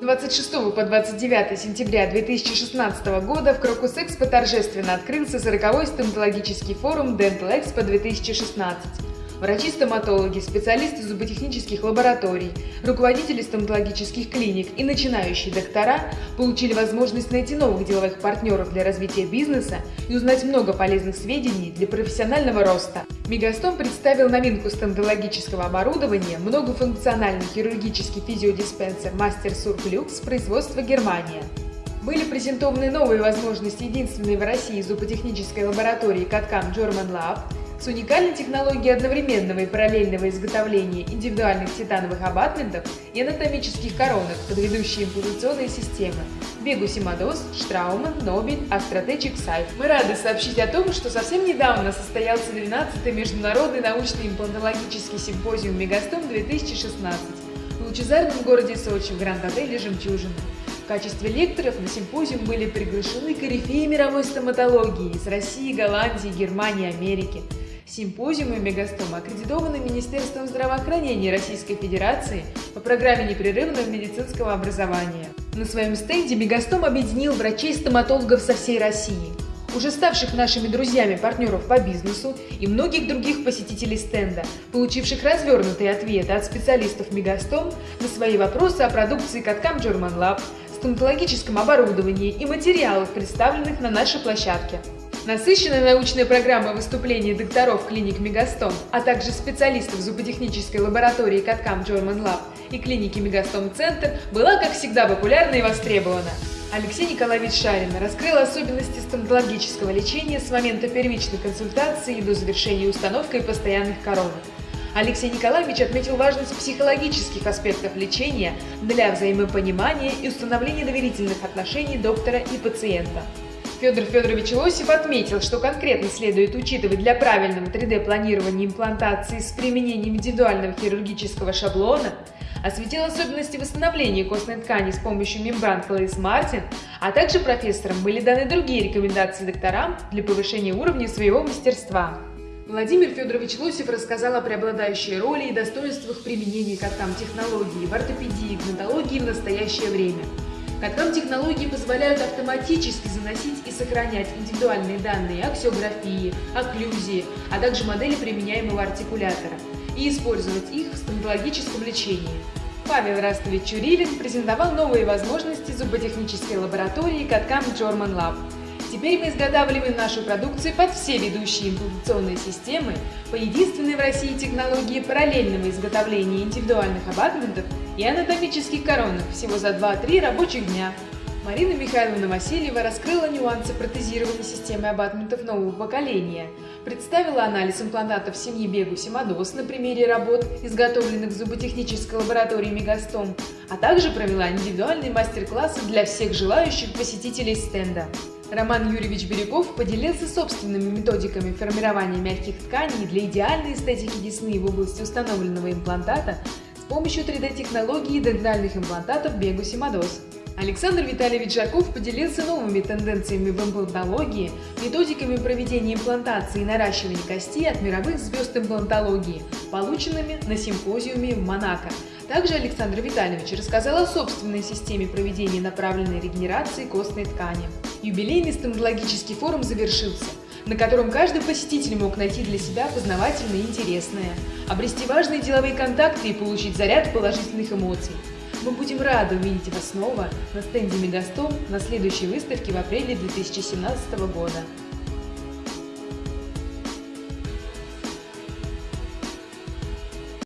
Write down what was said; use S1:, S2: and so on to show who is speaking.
S1: 26 по 29 сентября 2016 года в Крокус Экспо торжественно открылся 40-й стоматологический форум Dental Expo 2016. Врачи-стоматологи, специалисты зуботехнических лабораторий, руководители стоматологических клиник и начинающие доктора получили возможность найти новых деловых партнеров для развития бизнеса и узнать много полезных сведений для профессионального роста. Мегастом представил новинку стоматологического оборудования, многофункциональный хирургический физиодиспенсер Мастер Сурплюкс производства Германия. Были презентованы новые возможности единственной в России зуботехнической лаборатории Каткам German Lab, с уникальной технологией одновременного и параллельного изготовления индивидуальных титановых абатментов и анатомических коронок под ведущие имплантационные системы Бегусимадос, Штрауман, Нобель, Астротечик, Сайф. Мы рады сообщить о том, что совсем недавно состоялся 12-й Международный научный имплантологический симпозиум Мегастом 2016 в лучезарном городе Сочи в Гранд-отеле «Жемчужина». В качестве лекторов на симпозиум были приглашены корифеи мировой стоматологии из России, Голландии, Германии, Америки – Симпозиумы Мегастом аккредитованы Министерством здравоохранения Российской Федерации по программе непрерывного медицинского образования. На своем стенде Мегастом объединил врачей-стоматологов со всей России, уже ставших нашими друзьями партнеров по бизнесу и многих других посетителей стенда, получивших развернутые ответы от специалистов Мегастом на свои вопросы о продукции Каткам German Lab, стоматологическом оборудовании и материалах, представленных на нашей площадке. Насыщенная научная программа выступлений докторов клиник Мегастом, а также специалистов зуботехнической лаборатории Каткам German Lab и клиники Мегастом Центр была, как всегда, популярна и востребована. Алексей Николаевич Шарин раскрыл особенности стоматологического лечения с момента первичной консультации до завершения установкой постоянных коронок. Алексей Николаевич отметил важность психологических аспектов лечения для взаимопонимания и установления доверительных отношений доктора и пациента. Федор Федорович Лосев отметил, что конкретно следует учитывать для правильного 3D-планирования имплантации с применением индивидуального хирургического шаблона, осветил особенности восстановления костной ткани с помощью мембран Клейс Мартин, а также профессорам были даны другие рекомендации докторам для повышения уровня своего мастерства. Владимир Федорович Лосев рассказал о преобладающей роли и достоинствах применения катам технологии в ортопедии и гнатологии в настоящее время – Каткам технологии позволяют автоматически заносить и сохранять индивидуальные данные аксиографии, окклюзии, а также модели применяемого артикулятора и использовать их в стоматологическом лечении. Павел Растович Чурилин презентовал новые возможности зуботехнической лаборатории Каткам German Lab – Теперь мы изготавливаем нашу продукцию под все ведущие имплантационные системы по единственной в России технологии параллельного изготовления индивидуальных абатментов и анатомических коронок всего за 2-3 рабочих дня. Марина Михайловна Васильева раскрыла нюансы протезирования системы абатментов нового поколения, представила анализ имплантатов семьи Бегу Симадос на примере работ, изготовленных в зуботехнической лаборатории Мегастом, а также провела индивидуальные мастер-классы для всех желающих посетителей стенда. Роман Юрьевич Берегов поделился собственными методиками формирования мягких тканей для идеальной эстетики десны в области установленного имплантата помощью 3D-технологии дентальных имплантатов Бегуси Мадос. Александр Витальевич Жаков поделился новыми тенденциями в имплантологии, методиками проведения имплантации и наращивания кости от мировых звезд имплантологии, полученными на симпозиуме в Монако. Также Александр Витальевич рассказал о собственной системе проведения направленной регенерации костной ткани. Юбилейный стоматологический форум завершился, на котором каждый посетитель мог найти для себя познавательное и интересное, обрести важные деловые контакты и получить заряд положительных эмоций. Мы будем рады увидеть вас снова на стенде Мегастом на следующей выставке в апреле 2017 года.